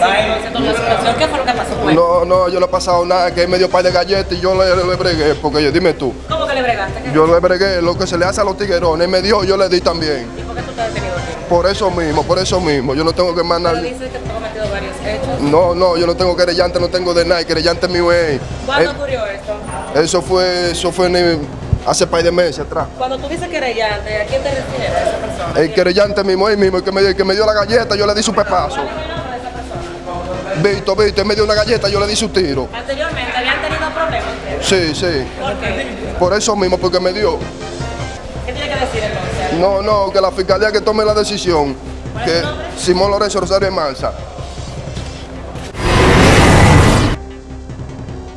con. ¿Qué fue lo que pasó? Bueno, No, no, yo no he pasado nada, que él me dio par de galletas y yo le, le bregué, porque yo, dime tú, ¿Cómo que le bregaste? ¿Qué- yo le bregué lo que se le hace a los tiguerones, él me dio, yo le di también. ¿Y por qué tú estás detenido aquí? Por eso mismo, por eso mismo, yo no tengo que mandar... Pero dice que tú has cometido varios hechos. No, no, yo no tengo querellante, no tengo de nada, el querellante mío es... ¿Cuándo eh, ocurrió esto? eso fue, eso fue ni- hace par de meses atrás. Cuando tú dices querellante, ¿a quién te refieres a esa persona? El querellante mismo, él mismo, el que me, el que me dio la galleta, yo le di su pepazo. ¿Cuál es el nombre de una galleta, yo le di su tiro. Anteriormente, ¿habían tenido problemas ustedes? Sí, sí, ¿Por qué? por eso mismo, porque me dio. ¿Qué tiene que decir entonces? No, no, que la fiscalía que tome la decisión. Que Simón Lorenzo Rosario Mansa,